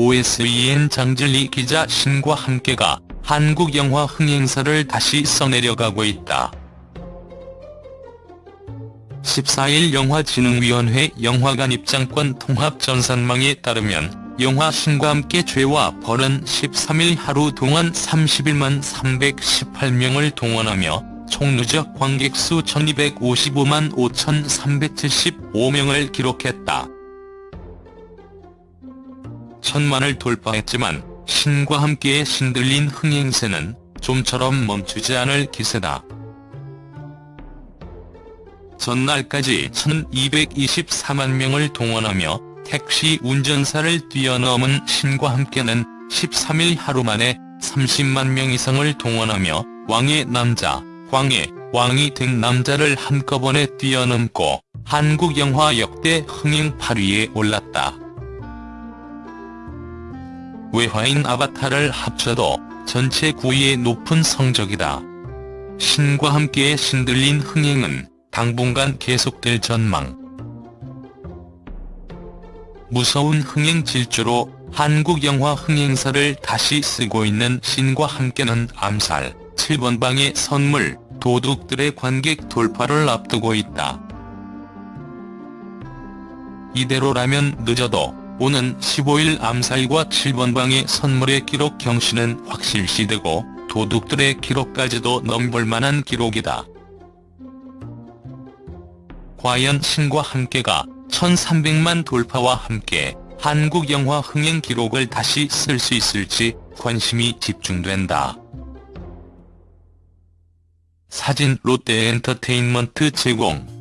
OSEN 장진리 기자 신과 함께가 한국 영화 흥행사를 다시 써내려가고 있다. 14일 영화진흥위원회 영화관 입장권 통합 전산망에 따르면 영화 신과 함께 죄와 벌은 13일 하루 동안 31만 318명을 동원하며 총 누적 관객수 1255만 5375명을 기록했다. 천만을 돌파했지만 신과 함께 신들린 흥행세는 좀처럼 멈추지 않을 기세다. 전날까지 1224만 명을 동원하며 택시 운전사를 뛰어넘은 신과 함께는 13일 하루 만에 30만 명 이상을 동원하며 왕의 남자, 광의 왕이 된 남자를 한꺼번에 뛰어넘고 한국 영화 역대 흥행 8위에 올랐다. 외화인 아바타를 합쳐도 전체 9위의 높은 성적이다. 신과 함께 신들린 흥행은 당분간 계속될 전망. 무서운 흥행 질주로 한국 영화 흥행사를 다시 쓰고 있는 신과 함께는 암살, 7번 방의 선물, 도둑들의 관객 돌파를 앞두고 있다. 이대로라면 늦어도 오는 15일 암살과 7번 방의 선물의 기록 경신은 확실시되고 도둑들의 기록까지도 넘볼 만한 기록이다. 과연 신과 함께가 1300만 돌파와 함께 한국 영화 흥행 기록을 다시 쓸 수 있을지 관심이 집중된다. 사진 롯데엔터테인먼트 제공